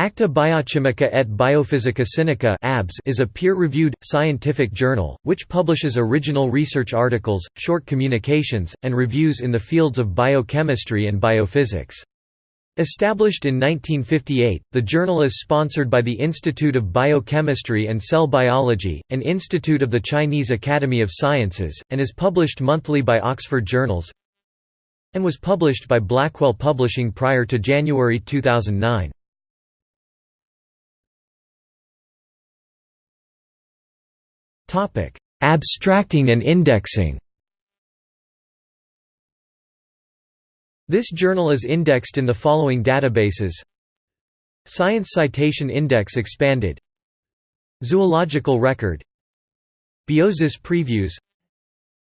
Acta Biochimica et Biophysica Sinica is a peer-reviewed, scientific journal, which publishes original research articles, short communications, and reviews in the fields of biochemistry and biophysics. Established in 1958, the journal is sponsored by the Institute of Biochemistry and Cell Biology, an institute of the Chinese Academy of Sciences, and is published monthly by Oxford Journals and was published by Blackwell Publishing prior to January 2009. Abstracting and indexing. This journal is indexed in the following databases. Science Citation Index expanded. Zoological Record. Biosis Previews.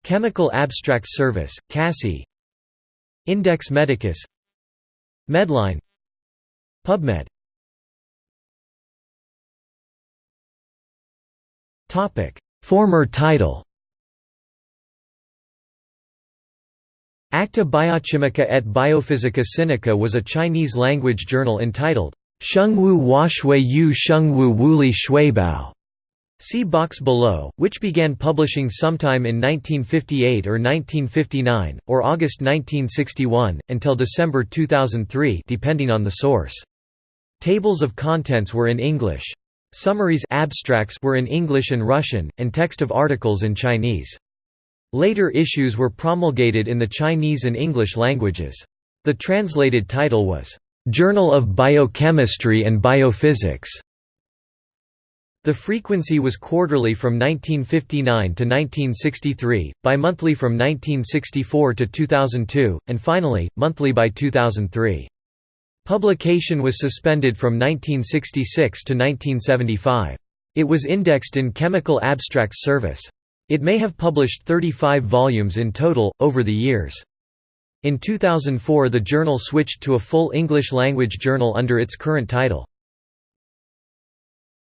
Chemical Abstracts Service, CASSI Index Medicus. Medline. PubMed Former title Acta Biochimica et Biophysica Sinica was a Chinese-language journal entitled, Shengwu Huaxue Yu Shengwu Wuli Xuebao. See box below, which began publishing sometime in 1958 or 1959, or August 1961, until December 2003 depending on the source. Tables of contents were in English. Summaries abstracts were in English and Russian, and text of articles in Chinese. Later issues were promulgated in the Chinese and English languages. The translated title was, "'Journal of Biochemistry and Biophysics". The frequency was quarterly from 1959 to 1963, bimonthly from 1964 to 2002, and finally, monthly by 2003. Publication was suspended from 1966 to 1975. It was indexed in Chemical Abstracts Service. It may have published 35 volumes in total, over the years. In 2004 the journal switched to a full English-language journal under its current title.